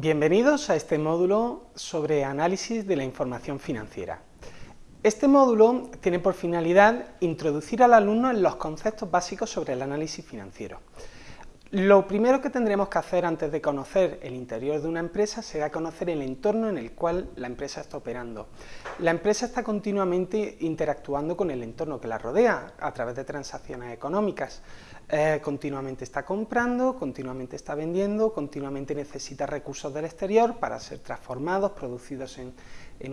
Bienvenidos a este módulo sobre análisis de la información financiera. Este módulo tiene por finalidad introducir al alumno en los conceptos básicos sobre el análisis financiero. Lo primero que tendremos que hacer antes de conocer el interior de una empresa será conocer el entorno en el cual la empresa está operando. La empresa está continuamente interactuando con el entorno que la rodea a través de transacciones económicas. Eh, continuamente está comprando, continuamente está vendiendo, continuamente necesita recursos del exterior para ser transformados, producidos en,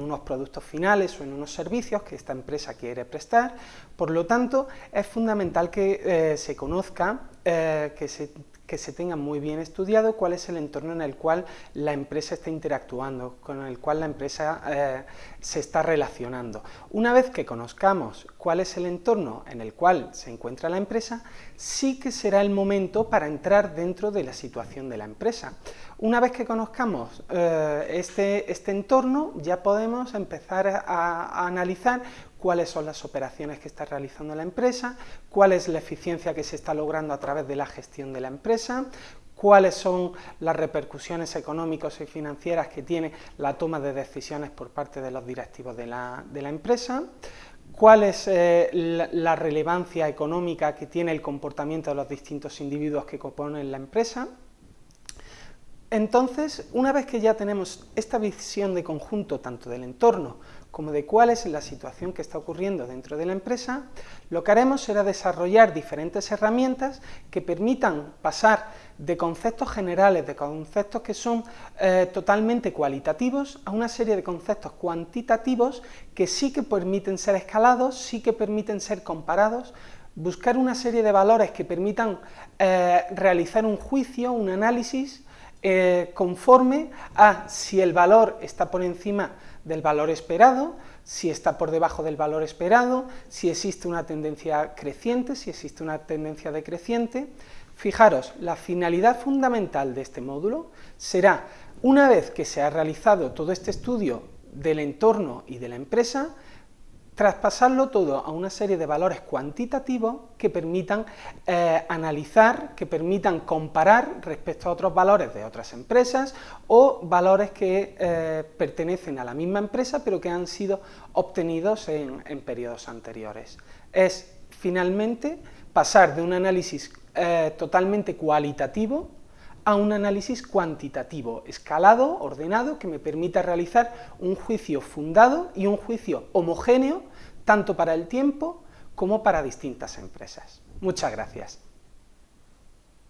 unos productos finales o en unos servicios que esta empresa quiere prestar. Por lo tanto, es fundamental que eh, se conozca, eh, que se que se tenga muy bien estudiado cuál es el entorno en el cual la empresa está interactuando, con el cual la empresa eh, se está relacionando. Una vez que conozcamos cuál es el entorno en el cual se encuentra la empresa, sí que será el momento para entrar dentro de la situación de la empresa. Una vez que conozcamos eh, este, este, entorno, ya podemos empezar a analizar cuáles son las operaciones que está realizando la empresa, cuál es la eficiencia que se está logrando a través de la gestión de la empresa, cuáles son las repercusiones económicas y financieras que tiene la toma de decisiones por parte de los directivos de la, empresa, cuál es eh, la, relevancia económica que tiene el comportamiento de los distintos individuos que componen la empresa. Entonces, una vez que ya tenemos esta visión de conjunto tanto del entorno como de cuál es la situación que está ocurriendo dentro de la empresa, lo que haremos será desarrollar diferentes herramientas que permitan pasar de conceptos generales, de conceptos que son eh, totalmente cualitativos, a una serie de conceptos cuantitativos que sí que permiten ser escalados, sí que permiten ser comparados, buscar una serie de valores que permitan eh, realizar un juicio, un análisis, eh, conforme a si el valor está por encima del valor esperado, si está por debajo del valor esperado, si existe una tendencia creciente, si existe una tendencia decreciente. Fijaros, la finalidad fundamental de este módulo será, una vez que se ha realizado todo este estudio del entorno y de la empresa, traspasarlo todo a una serie de valores cuantitativos que permitan eh, analizar, que permitan comparar respecto a otros valores de otras empresas o valores que eh, pertenecen a la misma empresa pero que han sido obtenidos en, periodos anteriores. Es finalmente pasar de un análisis eh, totalmente cualitativo a un análisis cuantitativo, escalado, ordenado, que me permita realizar un juicio fundado y un juicio homogéneo, tanto para el tiempo como para distintas empresas. Muchas gracias.